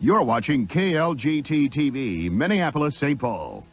You're watching KLGT TV, Minneapolis, St. Paul.